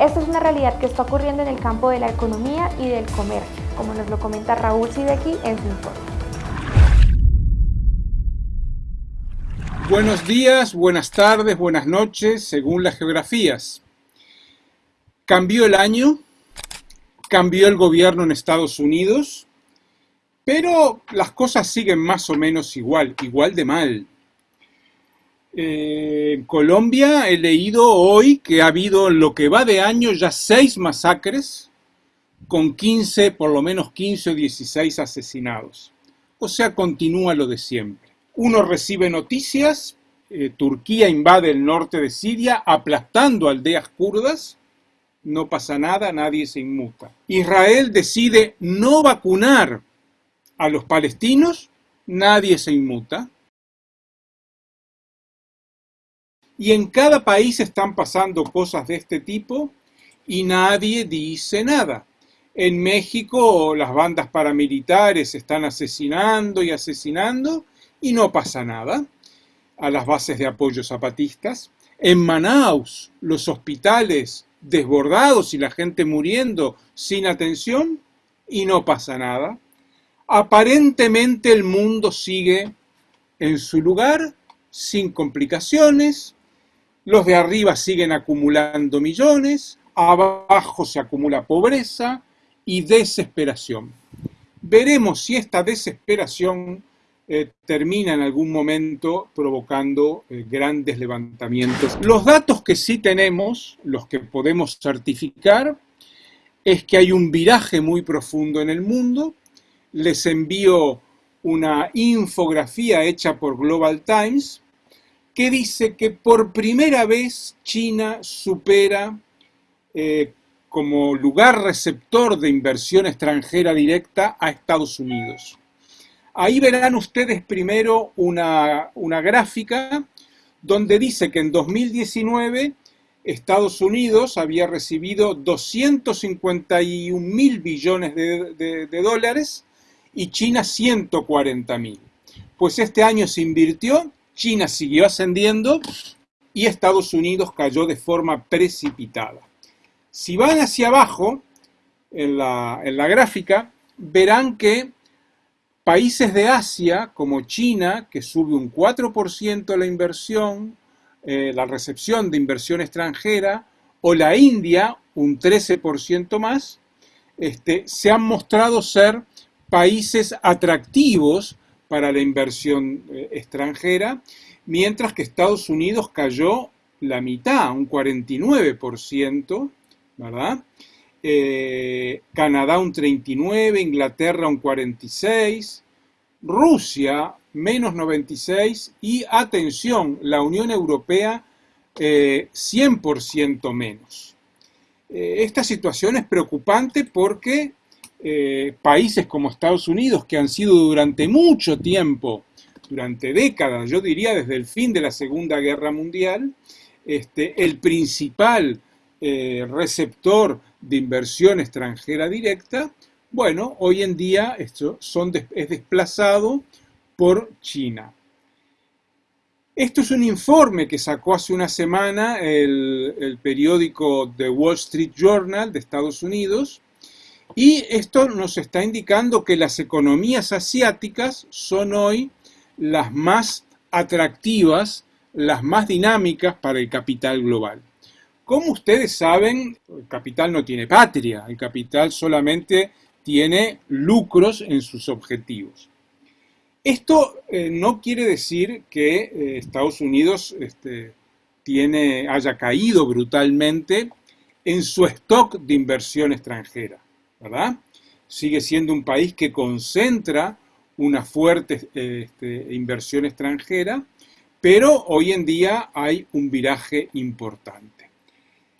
Esta es una realidad que está ocurriendo en el campo de la economía y del comercio, como nos lo comenta Raúl Sideki en su informe. Buenos días, buenas tardes, buenas noches, según las geografías. Cambió el año, cambió el gobierno en Estados Unidos, pero las cosas siguen más o menos igual, igual de mal. Eh, en Colombia he leído hoy que ha habido lo que va de año ya seis masacres con 15, por lo menos 15 o 16 asesinados. O sea, continúa lo de siempre. Uno recibe noticias, eh, Turquía invade el norte de Siria aplastando aldeas kurdas, no pasa nada, nadie se inmuta. Israel decide no vacunar a los palestinos, nadie se inmuta. Y en cada país están pasando cosas de este tipo y nadie dice nada. En México las bandas paramilitares están asesinando y asesinando y no pasa nada a las bases de apoyo zapatistas. En Manaus, los hospitales desbordados y la gente muriendo sin atención y no pasa nada. Aparentemente el mundo sigue en su lugar, sin complicaciones. Los de arriba siguen acumulando millones, abajo se acumula pobreza y desesperación. Veremos si esta desesperación eh, termina en algún momento provocando eh, grandes levantamientos. Los datos que sí tenemos, los que podemos certificar, es que hay un viraje muy profundo en el mundo. Les envío una infografía hecha por Global Times que dice que por primera vez China supera eh, como lugar receptor de inversión extranjera directa a Estados Unidos. Ahí verán ustedes primero una, gráfica donde dice que en 2019 Estados Unidos había recibido 251 mil billones de, dólares y China 140 mil. Pues este año se invirtió, China siguió ascendiendo y Estados Unidos cayó de forma precipitada. Si van hacia abajo en la, gráfica, verán que Países de Asia, como China, que sube un 4% la inversión, eh, la recepción de inversión extranjera, o la India, un 13% más, este, se han mostrado ser países atractivos para la inversión eh, extranjera, mientras que Estados Unidos cayó la mitad, un 49%, ¿verdad? Eh, Canadá un 39, Inglaterra un 46, Rusia menos 96 y, atención, la Unión Europea 100% eh, menos. Esta situación es preocupante porque países como Estados Unidos, que han sido durante mucho tiempo, durante décadas, yo diría desde el fin de la Segunda Guerra Mundial, este, el principal receptor de inversión extranjera directa, bueno, hoy en día esto es desplazado por China. Esto es un informe que sacó hace una semana el, periódico The Wall Street Journal de Estados Unidos y esto nos está indicando que las economías asiáticas son hoy las más atractivas, las más dinámicas para el capital global. Como ustedes saben, el capital no tiene patria, el capital solamente tiene lucros en sus objetivos. Esto eh, no quiere decir que eh, Estados Unidos este, haya caído brutalmente en su stock de inversión extranjera, ¿verdad? Sigue siendo un país que concentra una fuerte este, inversión extranjera, pero hoy en día hay un viraje importante.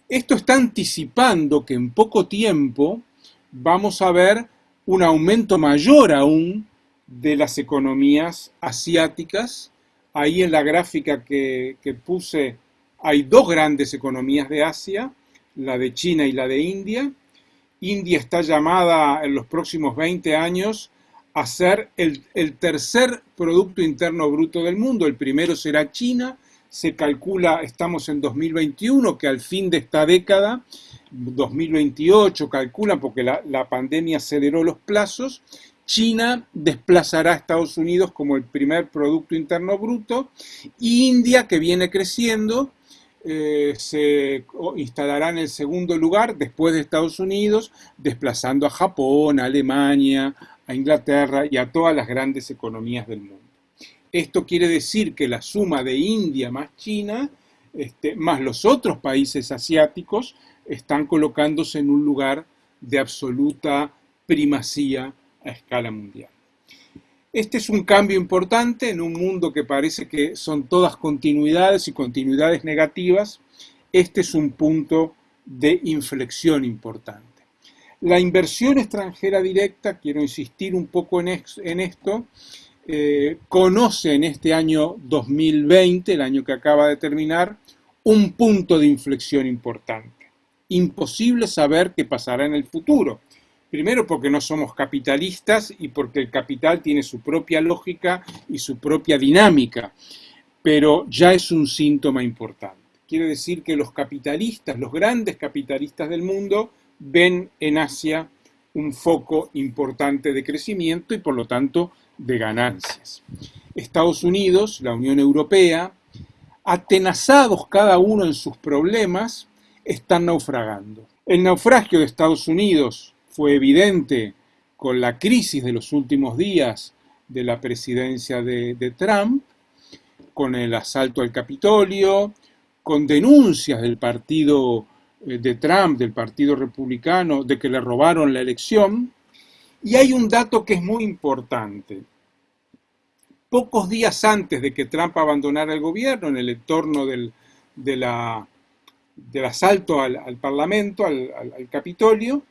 Esto está anticipando que en poco tiempo vamos a ver un aumento mayor aún de las economías asiáticas. Ahí en la gráfica que, puse hay dos grandes economías de Asia, la de China y la de India. India está llamada en los próximos 20 años a ser el, tercer Producto Interno Bruto del mundo. El primero será China se calcula, estamos en 2021, que al fin de esta década 2028, calculan, porque la, la pandemia aceleró los plazos, China desplazará a Estados Unidos como el primer Producto Interno Bruto, India, que viene creciendo, eh, se instalará en el segundo lugar después de Estados Unidos, desplazando a Japón, a Alemania, a Inglaterra y a todas las grandes economías del mundo. Esto quiere decir que la suma de India más China, este, más los otros países asiáticos, están colocándose en un lugar de absoluta primacía a escala mundial. Este es un cambio importante en un mundo que parece que son todas continuidades y continuidades negativas. Este es un punto de inflexión importante. La inversión extranjera directa, quiero insistir un poco en, esto, eh, conoce en este año 2020, el año que acaba de terminar, un punto de inflexión importante. Imposible saber qué pasará en el futuro. Primero porque no somos capitalistas y porque el capital tiene su propia lógica y su propia dinámica, pero ya es un síntoma importante. Quiere decir que los capitalistas, los grandes capitalistas del mundo, ven en Asia un foco importante de crecimiento y por lo tanto de ganancias. Estados Unidos, la Unión Europea, atenazados cada uno en sus problemas, están naufragando. El naufragio de Estados Unidos fue evidente con la crisis de los últimos días de la presidencia de, Trump, con el asalto al Capitolio, con denuncias del partido eh, de Trump, del Partido Republicano, de que le robaron la elección. Y hay un dato que es muy importante. Pocos días antes de que Trump abandonara el gobierno, en el entorno del, del asalto al, Parlamento, al Capitolio,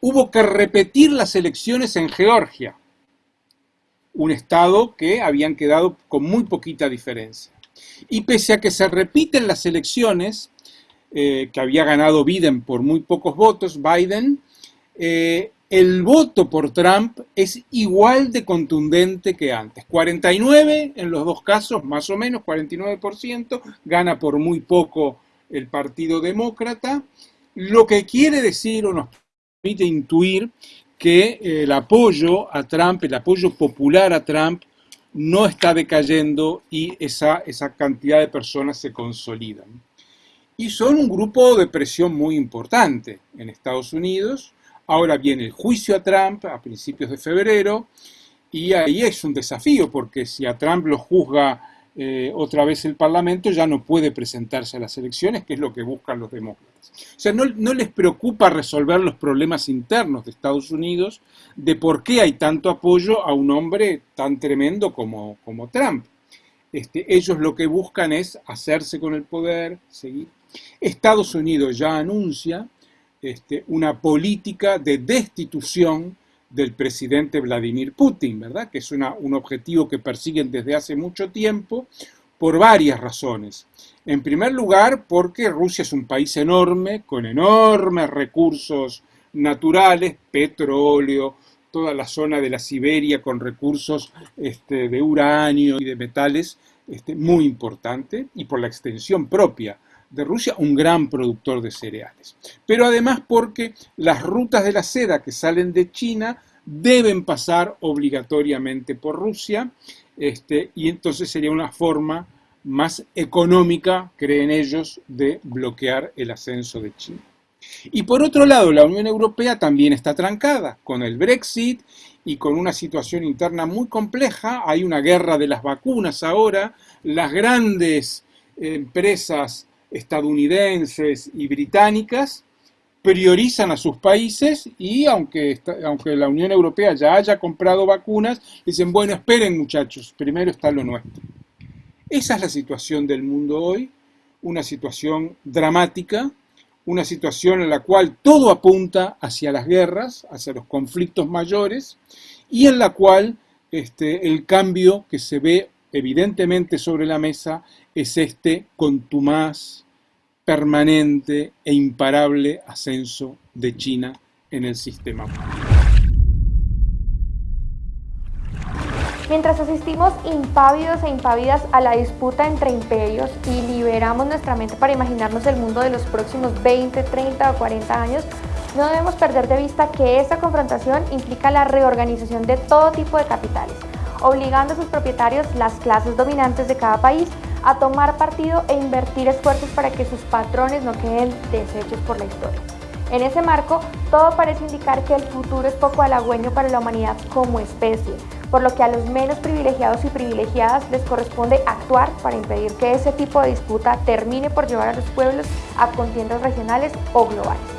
hubo que repetir las elecciones en Georgia, un estado que habían quedado con muy poquita diferencia. Y pese a que se repiten las elecciones, eh, que había ganado Biden por muy pocos votos, Biden, eh, el voto por Trump es igual de contundente que antes. 49 en los dos casos, más o menos, 49%, gana por muy poco el Partido Demócrata, lo que quiere decir o permite intuir que eh, el apoyo a Trump, el apoyo popular a Trump, no está decayendo y esa, esa cantidad de personas se consolidan. Y son un grupo de presión muy importante en Estados Unidos. Ahora viene el juicio a Trump a principios de febrero y ahí es un desafío porque si a Trump lo juzga eh, otra vez el Parlamento ya no puede presentarse a las elecciones, que es lo que buscan los demócratas. O sea, no, les preocupa resolver los problemas internos de Estados Unidos de por qué hay tanto apoyo a un hombre tan tremendo como, como Trump. Este, ellos lo que buscan es hacerse con el poder, seguir. Estados Unidos ya anuncia este, una política de destitución del presidente Vladimir Putin, ¿verdad? Que es un objetivo que persiguen desde hace mucho tiempo por varias razones. En primer lugar, porque Rusia es un país enorme, con enormes recursos naturales, petróleo, toda la zona de la Siberia con recursos este, de uranio y de metales este, muy importante, y por la extensión propia de Rusia, un gran productor de cereales. Pero además porque las rutas de la seda que salen de China deben pasar obligatoriamente por Rusia, este, y entonces sería una forma más económica, creen ellos, de bloquear el ascenso de China. Y por otro lado, la Unión Europea también está trancada con el Brexit y con una situación interna muy compleja. Hay una guerra de las vacunas ahora. Las grandes empresas estadounidenses y británicas priorizan a sus países y aunque, aunque la Unión Europea ya haya comprado vacunas, dicen, bueno, esperen muchachos, primero está lo nuestro. Esa es la situación del mundo hoy, una situación dramática, una situación en la cual todo apunta hacia las guerras, hacia los conflictos mayores, y en la cual este, el cambio que se ve evidentemente sobre la mesa es este contumaz, permanente e imparable ascenso de China en el sistema. Mientras asistimos impávidos e impávidas a la disputa entre imperios y liberamos nuestra mente para imaginarnos el mundo de los próximos 20, 30 o 40 años, no debemos perder de vista que esta confrontación implica la reorganización de todo tipo de capitales, obligando a sus propietarios, las clases dominantes de cada país, a tomar partido e invertir esfuerzos para que sus patrones no queden deshechos por la historia. En ese marco, todo parece indicar que el futuro es poco halagüeño para la humanidad como especie, por lo que a los menos privilegiados y privilegiadas les corresponde actuar para impedir que ese tipo de disputa termine por llevar a los pueblos a contiendas regionales o globales.